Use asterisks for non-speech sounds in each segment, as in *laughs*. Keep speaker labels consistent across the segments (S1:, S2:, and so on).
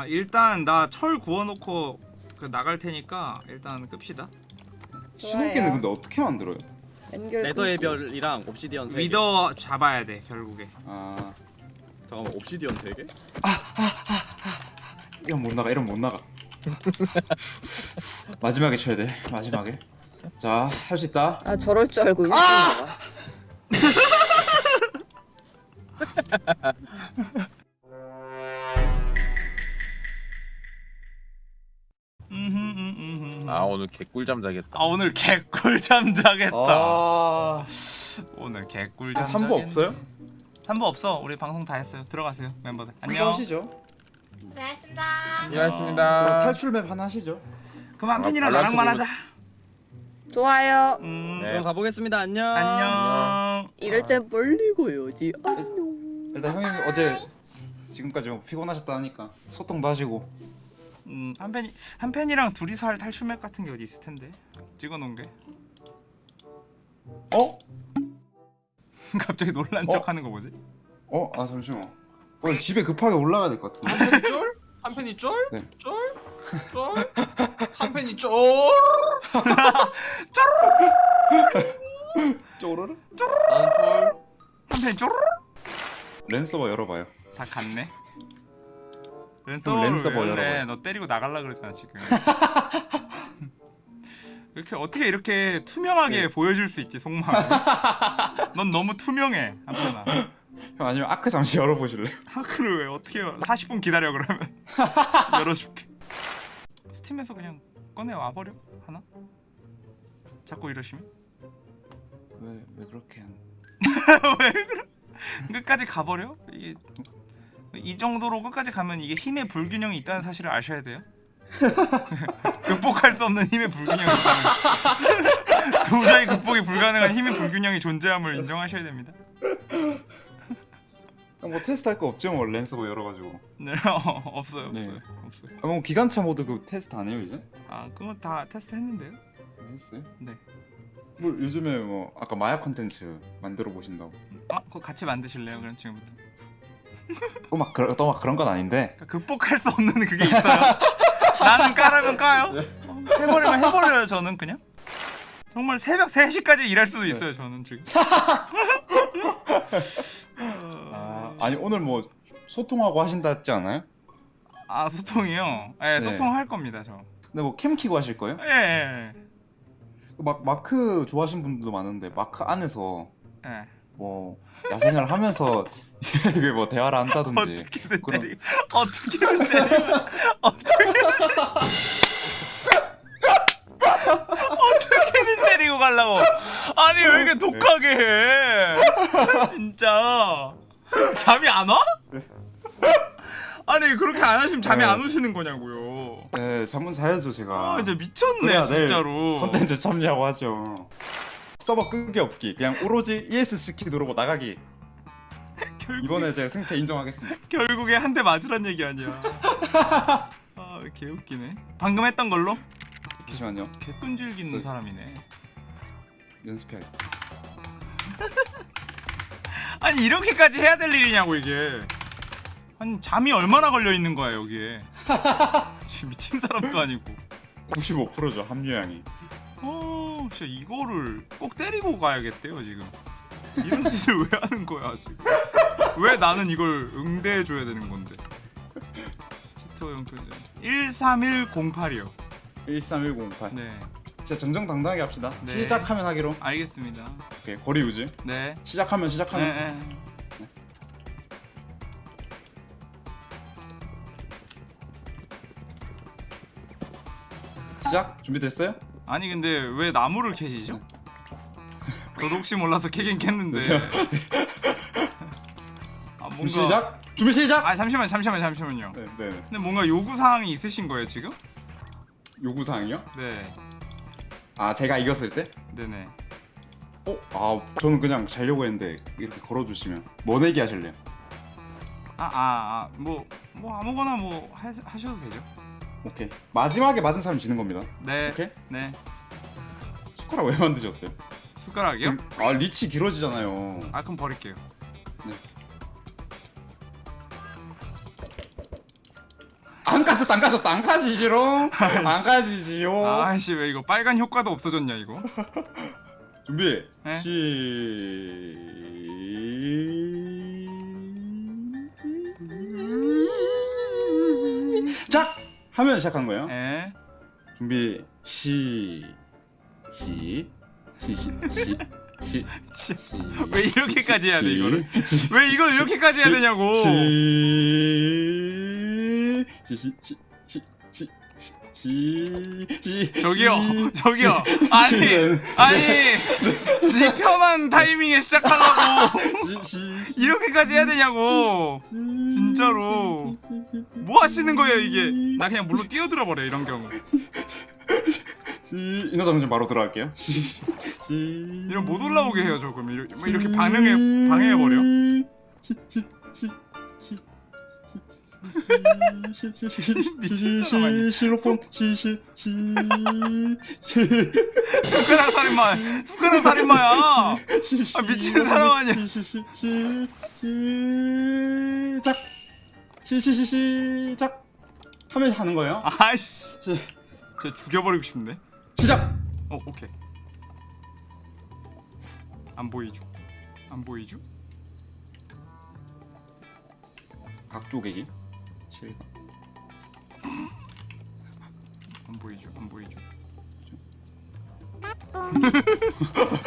S1: 아 일단 나 철 구워놓고 그 나갈 테니까 일단 끕시다.
S2: 신호기는 근데 어떻게 만들어요?
S3: 레더의. 별이랑 옵시디언 3개
S1: 위더 잡아야 돼 결국에.
S2: 아
S3: 잠깐만 옵시디언 3개?
S2: 이런 못 나가 이런 못 나가 *laughs* 마지막에 쳐야 돼 마지막에 자 할 수 있다
S4: 아 저럴 줄 알고.
S5: 아 *laughs* *laughs* 오늘 개꿀잠 자겠다.
S1: 아 오늘 개꿀잠 자겠다.
S2: 아
S1: 오늘 개꿀잠.
S2: 아, 삼부
S1: 자겠네.
S2: 없어요?
S1: 삼부 없어. 우리 방송 다 했어요. 들어가세요 멤버들. 안녕.
S2: 하시죠
S6: 네.
S2: 그럼
S5: 안녕하십니다.
S2: 탈출 맵 하나 하시죠
S1: 그럼 한 팬이랑
S5: 아,
S1: 나랑만 하자.
S4: 좋아요.
S1: 음.
S5: 네.
S3: 그럼 가보겠습니다 안녕
S1: 안녕.
S4: 이럴 땐 멀리 가야지. 안녕.
S2: 일단 형님 어제 지금까지 뭐 피곤하셨다 하니까 소통도 하시고
S1: 음, 한 팬이 한 팬이랑 둘이서 할 탈출맵 같은 게 어디 있을 텐데. 찍어놓은 게.
S2: 어? *laughs*
S1: 갑자기 놀란
S2: 어?
S1: 척하는 거 뭐지?
S2: 어? 아 잠시만 어, 집에 급하게 올라가야 될 것 같은데
S7: 한 팬이 쫄? 한 팬이 쫄?
S2: 네.
S7: 쫄? 쫄? 한 팬이 쫄?
S2: 쪼르르?
S7: 나는 쫄.
S1: 한 팬이 쪼르르
S2: 랜서버 열어봐요
S1: 다 갔네.
S2: 랜서버
S1: 랜서버를 왜 열래?
S2: 열어봐요.
S1: 너 때리고 나갈라 그러잖아 지금. *laughs* 이렇게 어떻게 이렇게 투명하게
S2: 네.
S1: 보여줄 수 있지 속마음. *laughs* 넌 너무 투명해 한편아.
S2: 형 아니면 아크 잠시 열어보실래요? *laughs*
S1: 하크를 왜 어떻게 40분 기다려 그러면 열어줄게. 스팀에서 그냥 꺼내 와버려 하나? 자꾸 이러시면
S2: 왜, 왜 그렇게 한
S1: 왜 그래? 끝까지 가버려? 이게 이 정도로 끝까지 가면 이게 힘의 불균형이 있다는 사실을 아셔야 돼요. *laughs* 극복할 수 없는 힘의 불균형이 있다는 *laughs* 도저히 극복이 불가능한 힘의 불균형이 존재함을 인정하셔야 됩니다.
S2: 형, *laughs* 뭐 테스트 할 거 없죠 뭐 랜서버 열어가지고
S1: 네, 어, 없어요,
S2: 네.
S1: 없어요, 없어요.
S2: 아, 뭐 기관차 모드 그 테스트 안 해요 이제?
S1: 아, 그거 다 테스트 했는데요?
S2: 했어요?
S1: 네.
S2: 뭐 요즘에 뭐 아까 마약 컨텐츠 만들어 보신다고
S1: 아, 그거 같이 만드실래요? 그럼 지금부터.
S2: 또막 그런 또막 그런 건 아닌데
S1: 그러니까 극복할 수 없는 그게 있어요. 나는 까라면 까요. 어, 해버리면 해버려요. 저는 그냥. 정말 새벽 3시까지 일할 수도 있어요. 저는 지금. *laughs*
S2: 아 아니 오늘 뭐 소통하고 하신다 했지 않아요?
S1: 아 소통이요? 예,
S2: 네.
S1: 소통할 겁니다. 저.
S2: 근데 뭐 캠 키고 하실 거예요?
S1: 예, 예,
S2: 막 마크 좋아하시는 분들도 많은데 마크 안에서
S1: 예. 예.
S2: 뭐 야생을 하면서 *laughs* 이게 뭐 대화를 한다든지
S1: 어떻게든
S2: 그럼-
S1: 때리고 어떻게든 때리고 어떻게든 *laughs* 어떻게든 때리고 가려고 아니 왜 이렇게 독하게 해 진짜 잠이 안 와? 아니 그렇게 안 하시면 잠이
S2: 네.
S1: 안 오시는 거냐고요
S2: 네 잠은 자야죠 제가
S1: 아 이제 미쳤네 진짜로
S2: 컨텐츠 참여하고 하죠 서버 끄기 없기. 그냥 오로지 ESC 키 누르고 나가기. 이번에 제 승패 인정하겠습니다. *laughs*
S1: 결국에 한 대 맞으란 얘기 아니야. *laughs* 아 개웃기네. 방금 했던 걸로?
S2: 잠시만요.
S1: 개끈질기는
S2: 그-
S1: 사람이네.
S2: 연습해야겠다. *laughs*
S1: 아니 이렇게까지 해야 될 일이냐고 이게. 아니 잠이 얼마나 걸려 있는 거야 여기에. 지금 미친 사람도 아니고.
S2: 95%죠 합류량이
S1: 어 진짜 이거를 꼭 때리고 가야겠대요 지금. 이런 짓을 왜 하는 거야 지금? 왜 나는 이걸 응대해 줘야 되는 건데? 치트어용 표현 13108이요.
S2: 13108
S1: 네.
S2: 진짜 정정당당하게 합시다.
S1: 네.
S2: 시작하면 하기로.
S1: 알겠습니다.
S2: 오케이 거리 유지.
S1: 네.
S2: 시작하면
S1: 네,
S2: 시작하면.
S1: 네.
S2: 시작. 준비됐어요?
S1: 아니 근데 왜 나무를 캐시죠? 저도 혹시 몰라서 캐긴 캤는데? 아 뭔가
S2: 준비 시작 준비 시작
S1: 아 잠시만 잠시만 잠시만요
S2: 네, 네, 네.
S1: 근데 뭔가 요구 사항이 있으신 거예요 지금?
S2: 요구 사항이요? 네아 제가 이겼을 때?
S1: 네네
S2: 어? 아 저는 그냥 자려고 했는데 이렇게 걸어주시면 뭐 내기 하실래요?
S1: 아아뭐뭐 뭐 아무거나 뭐 하, 하셔도 되죠
S2: 오케이. 마지막에 맞은 사람 지는 겁니다.
S1: 네.
S2: 오케이?
S1: 네.
S2: 숟가락 왜 만드셨어요?
S1: 숟가락이요?
S2: 아 리치 길어지잖아요.
S1: 아 그럼 버릴게요.
S2: 안 가졌다 안 가졌다. 안 가지지롱. 안 가지지요.
S1: 아씨 왜 이거 빨간 효과도 없어졌냐 이거? *laughs*
S2: 준비
S1: 네.
S2: 시 작 하면 시작한 거예요
S1: 에
S2: 준비 시 시, 시, 시, 시, 시,
S1: 씨,
S2: 시.
S1: 왜 이렇게까지 해야 돼,
S2: 시,
S1: 이거를?
S2: 시,
S1: 왜 이걸 이렇게까지 해야
S2: 시,
S1: 되냐고
S2: 시, 시, 시, 시, 시, 지... 지...
S1: 저기요
S2: 지...
S1: 저기요 아니 아니 지편한 타이밍에 시작하라고 이렇게까지 해야 되냐고 진짜로 뭐 하시는 거예요 이게 나 그냥 물로 뛰어들어 버려 이런 경우
S2: 인어장면 바로 들어갈게요
S1: 이런 못 올라오게 해요 조금 이렇게, 이렇게 반응해 방해해 버려 미친
S2: 시,
S1: 사람 아니야.
S2: 시, 실로폰 시, 시,
S1: 숟가락 살인마 숟가락 살인마야
S2: 시, 시,
S1: 아, 미친 사람 아니야.
S2: 시, 시, 시, 시, 시작. 시, 시, 시, 시작. 하면 하는 거예요.
S1: 아이씨
S2: 시,
S1: 쟤 죽여버리고 싶네
S2: 시작.
S1: 어 오케이 안 보이죠 안 보이죠
S2: 각 쪼개기. 실각.
S1: 안 보이죠 안 보이죠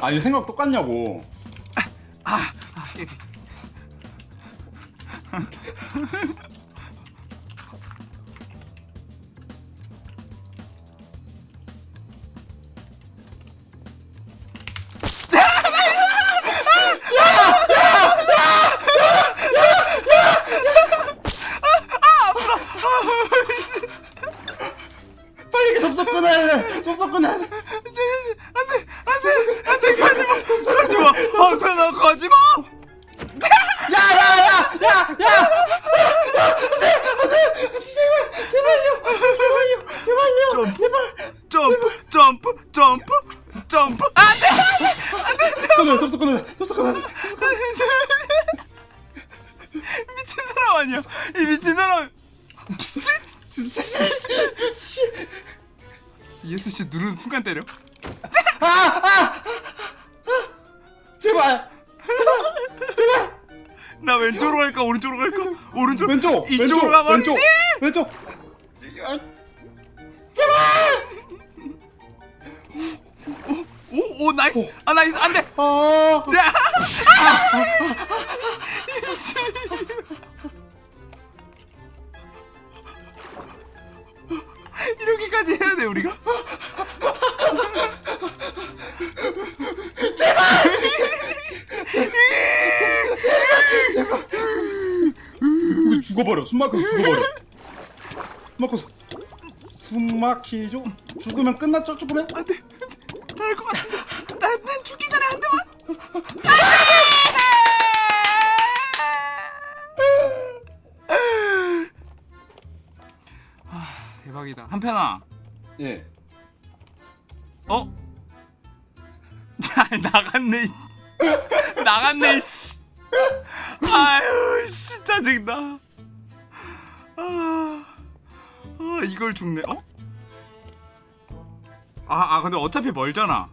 S2: 아니 생각 똑같냐고.
S1: 아깨
S2: 접속 끊어야 돼. 접속 끊어야 돼.
S1: 안돼 안돼 안돼 가지마 가지마 아 편아 가지마 점프 점프 점프 점프 점프 안돼
S2: 끊어. 접속 끊어. 접속 끊어.
S1: 미친 사람 아니야 이 미친 사람 ESC 누르는 순간 때려?
S2: 제발.
S1: 나 왼쪽으로 갈까? 오른쪽으로 갈까? 오른쪽?
S2: 왼쪽.
S1: 이쪽으로 가버리지!
S2: 왼쪽. 왼쪽.
S1: 오오 nice. 아 nice. 안돼.
S2: 아.
S1: 이렇게까지
S2: 죽어버려. 숨 막혀서 죽어버려. 숨 막혀서. 숨 막히죠? 죽으면 끝났죠? 죽으면?
S1: 안돼 나을 것 같은데 난, 난 죽기 전에 한 대만 아 대박이다 한편아
S2: 예.
S1: 어? 아, 나갔네. 이- 나갔네. 씨. 아유, 씨 짜증나. 아, 아 이걸 죽네. 어? 아, 아 근데 어차피 멀잖아.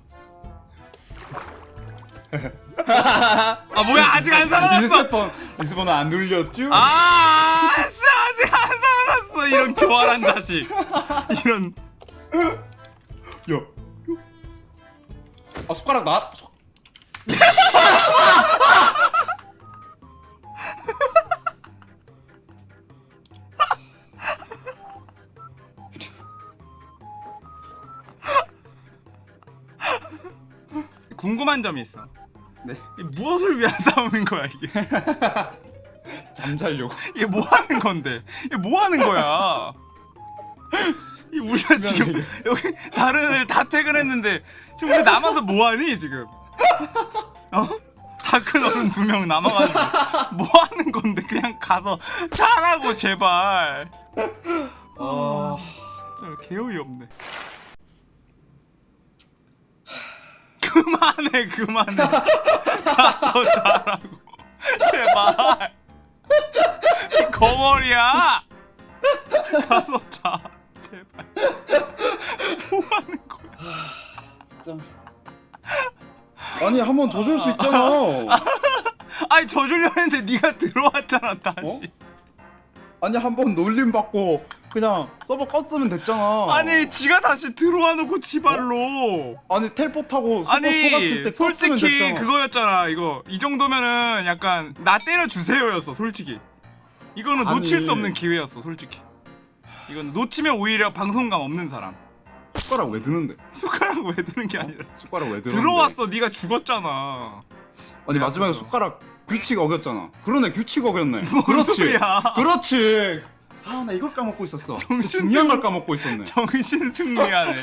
S1: *laughs* 아 뭐야 아직 안 살아났어.
S2: respawn respawn은 안 눌렸죠?
S1: 아, 씨 아직 안 살아났어. 이런 교활한 자식. 이런.
S2: 야. 아 숟가락 나. *laughs*
S1: 궁금한 점이 있어.
S2: 네.
S1: 이 무엇을 위한 *laughs* 싸움인 거야 이게? *laughs*
S2: 잠자려고.
S1: 이게 뭐 하는 건데? 이게 뭐 하는 거야? 이 우리가 지금 여기 다른 애들 다 퇴근했는데 지금 우리 남아서 뭐 하니 지금? 어? 다큰 어른 두 명 남아가지고 뭐 하는 건데 그냥 가서 자라고 제발. 아 진짜 개어이 없네. 그만해 그만해. 가서 자라고. 제발. 이 거머리야. 가서 자. 제발. 뭐 하는 거야?
S2: 진짜. 아니 한번 져줄 수 있잖아.
S1: 아니 져주려 했는데 네가 들어왔잖아 다시.
S2: 아니 한 번 놀림 받고 그냥 서버 껐으면 됐잖아.
S1: 아니 지가 다시 들어와 놓고 지발로
S2: 아니 텔포 타고 서버
S1: 아니
S2: 속았을 때 껐으면
S1: 솔직히. 그거였잖아 이거 이 정도면은 약간 나 때려 주세요였어 솔직히 이거는
S2: 아니.
S1: 놓칠 수 없는 기회였어 솔직히 이거는 놓치면 오히려 방송감 없는 사람
S2: 숟가락 왜 드는데?
S1: 숟가락 왜 드는 게 아니라
S2: 숟가락 왜 드는데?
S1: 들어왔어 네가 죽었잖아
S2: 아니 마지막에. 숟가락 규칙 어겼잖아. 그러네 규칙 어겼네.
S1: 뭔
S2: 그렇지.
S1: 소리야
S2: 그렇지. 아 나 이걸 까먹고 있었어.
S1: 정신
S2: 중요한 걸
S1: 승리-
S2: 까먹고 있었네.
S1: 정신 승리하네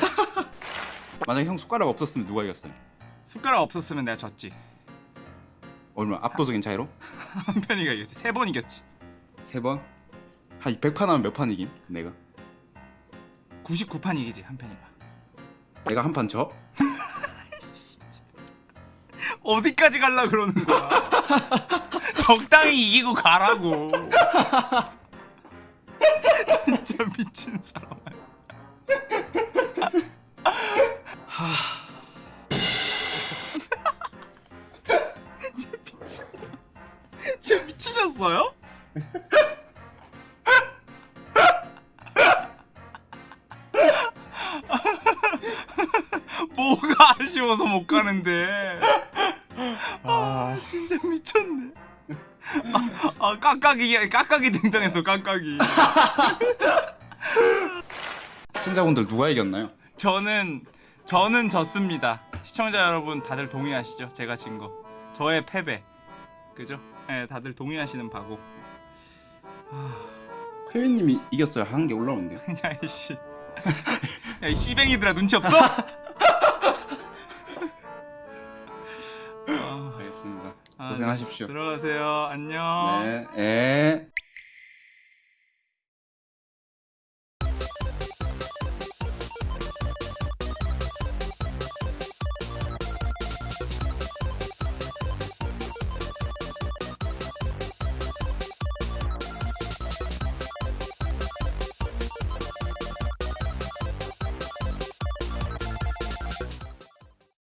S1: *laughs*
S2: 만약에 형 숟가락 없었으면 누가 이겼어요?
S1: 숟가락 없었으면 내가 졌지
S2: 얼마 압도적인 차이로? *laughs*
S1: 한 편이가 이겼지 세 번 이겼지
S2: 세 번? 한 100판 하면 몇 판 이김? 내가?
S1: 99판 이기지 한 편이가
S2: 내가 한 판 져? *laughs*
S1: 어디까지 갈라 그러는 거야 적당히 이기고 가라고 진짜 *laughs* 미친 사람. *laughs* 진짜 미친. 진짜 미치셨어요? *laughs* 뭐가 아쉬워서 못 가는데 깍깍이 깍깍이 등장했어 깍깍이. *laughs*
S2: 시청자분들 누가 이겼나요?
S1: 저는 저는 졌습니다. 시청자 여러분 다들 동의하시죠? 제가 진 거. 저의 패배. 그죠? 예, 다들 동의하시는 바고.
S2: 회원님이 이겼어야 한게 올라오는데요. *laughs*
S1: 야 이씨. 야이 씨뱅이들아 눈치 없어? *laughs*
S2: 고생하십시오.
S1: 들어가세요. 안녕.
S2: 네. 에.